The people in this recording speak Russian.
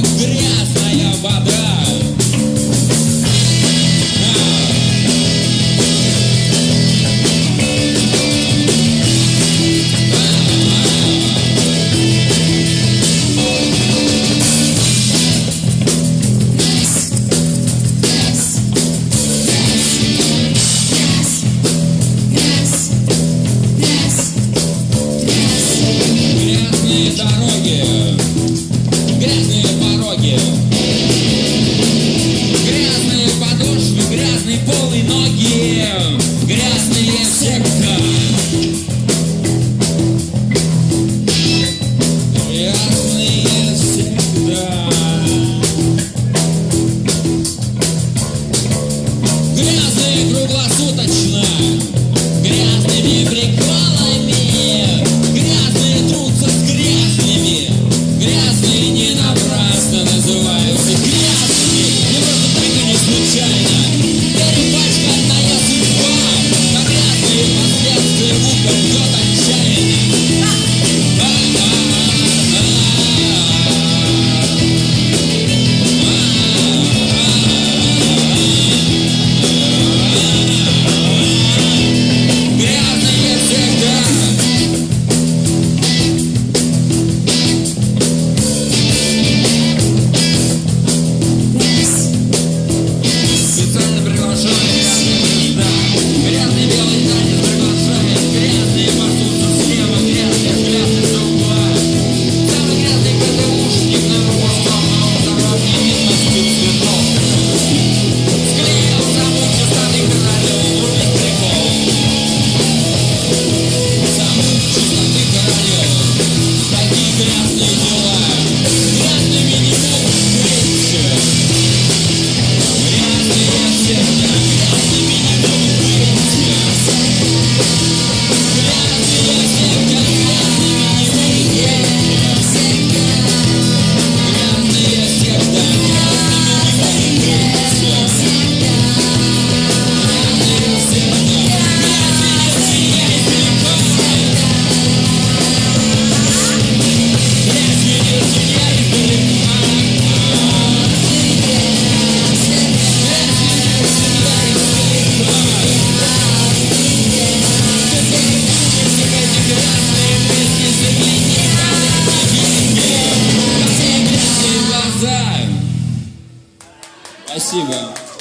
грязь. Спасибо.